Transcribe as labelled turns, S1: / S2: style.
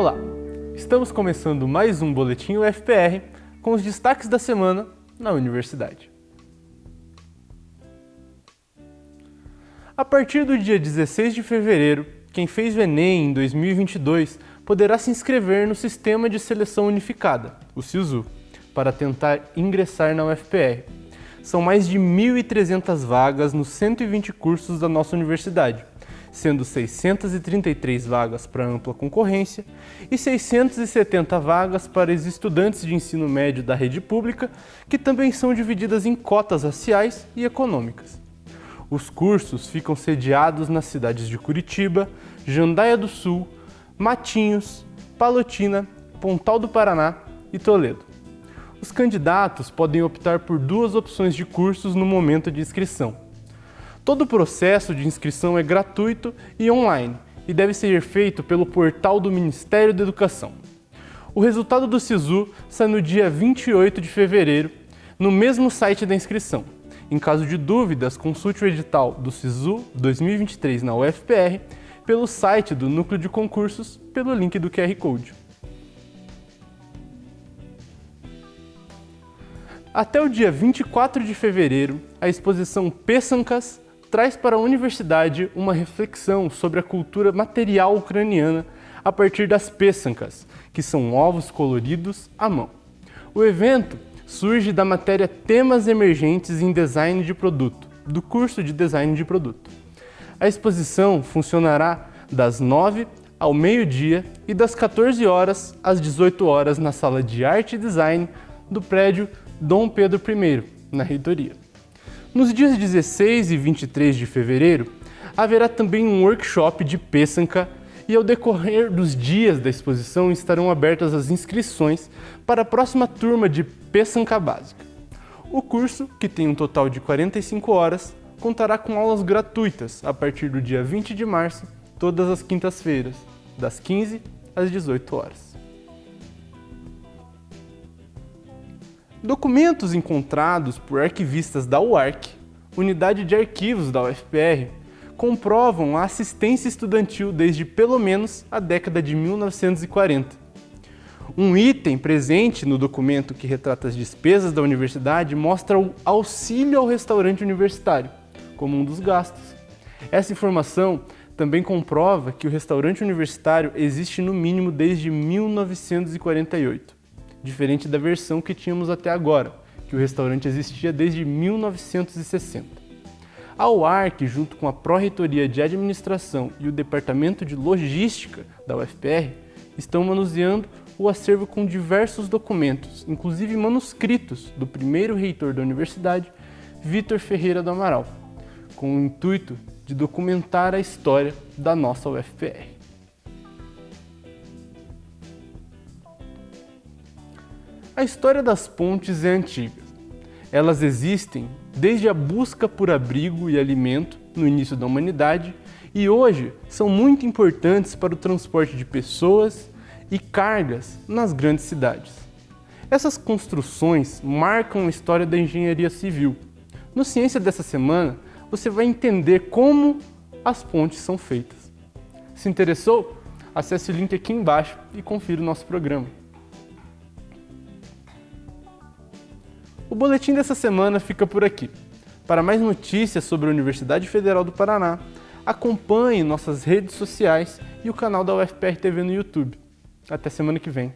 S1: Olá, estamos começando mais um Boletim UFPR com os destaques da semana na universidade. A partir do dia 16 de fevereiro, quem fez o Enem em 2022 poderá se inscrever no Sistema de Seleção Unificada, o SISU, para tentar ingressar na UFPR. São mais de 1.300 vagas nos 120 cursos da nossa universidade, sendo 633 vagas para ampla concorrência e 670 vagas para os estudantes de ensino médio da rede pública, que também são divididas em cotas raciais e econômicas. Os cursos ficam sediados nas cidades de Curitiba, Jandaia do Sul, Matinhos, Palotina, Pontal do Paraná e Toledo. Os candidatos podem optar por duas opções de cursos no momento de inscrição. Todo o processo de inscrição é gratuito e online e deve ser feito pelo portal do Ministério da Educação. O resultado do SISU sai no dia 28 de fevereiro, no mesmo site da inscrição. Em caso de dúvidas, consulte o edital do SISU 2023 na UFPR pelo site do Núcleo de Concursos pelo link do QR Code. Até o dia 24 de fevereiro, a exposição Peçancas traz para a universidade uma reflexão sobre a cultura material ucraniana a partir das peçancas, que são ovos coloridos à mão. O evento surge da matéria Temas Emergentes em Design de Produto, do curso de Design de Produto. A exposição funcionará das 9 ao meio-dia e das 14 horas às 18 horas na Sala de Arte e Design do prédio Dom Pedro I, na reitoria. Nos dias 16 e 23 de fevereiro, haverá também um workshop de peçanca e ao decorrer dos dias da exposição estarão abertas as inscrições para a próxima turma de Peçanca Básica. O curso, que tem um total de 45 horas, contará com aulas gratuitas a partir do dia 20 de março, todas as quintas-feiras, das 15 às 18 horas. Documentos encontrados por arquivistas da UARC, Unidade de Arquivos da UFPR, comprovam a assistência estudantil desde pelo menos a década de 1940. Um item presente no documento que retrata as despesas da universidade mostra o auxílio ao restaurante universitário, como um dos gastos. Essa informação também comprova que o restaurante universitário existe no mínimo desde 1948, diferente da versão que tínhamos até agora, que o restaurante existia desde 1960. A UARC, junto com a Pró-Reitoria de Administração e o Departamento de Logística da UFPR, estão manuseando o acervo com diversos documentos, inclusive manuscritos do primeiro reitor da universidade, Vitor Ferreira do Amaral, com o intuito de documentar a história da nossa UFPR. A história das pontes é antiga. Elas existem desde a busca por abrigo e alimento no início da humanidade e hoje são muito importantes para o transporte de pessoas e cargas nas grandes cidades. Essas construções marcam a história da engenharia civil. No Ciência dessa semana, você vai entender como as pontes são feitas. Se interessou? Acesse o link aqui embaixo e confira o nosso programa. Boletim dessa semana fica por aqui. Para mais notícias sobre a Universidade Federal do Paraná, acompanhe nossas redes sociais e o canal da UFPR TV no YouTube. Até semana que vem.